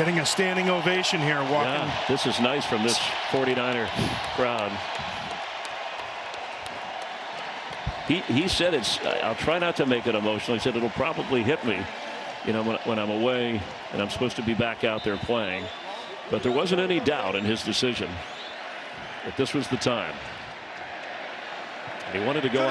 Getting a standing ovation here, walking. Yeah, this is nice from this 49er crowd. He, he said it's I'll try not to make it emotional. He said it'll probably hit me you know when, when I'm away and I'm supposed to be back out there playing. But there wasn't any doubt in his decision that this was the time. He wanted to go out.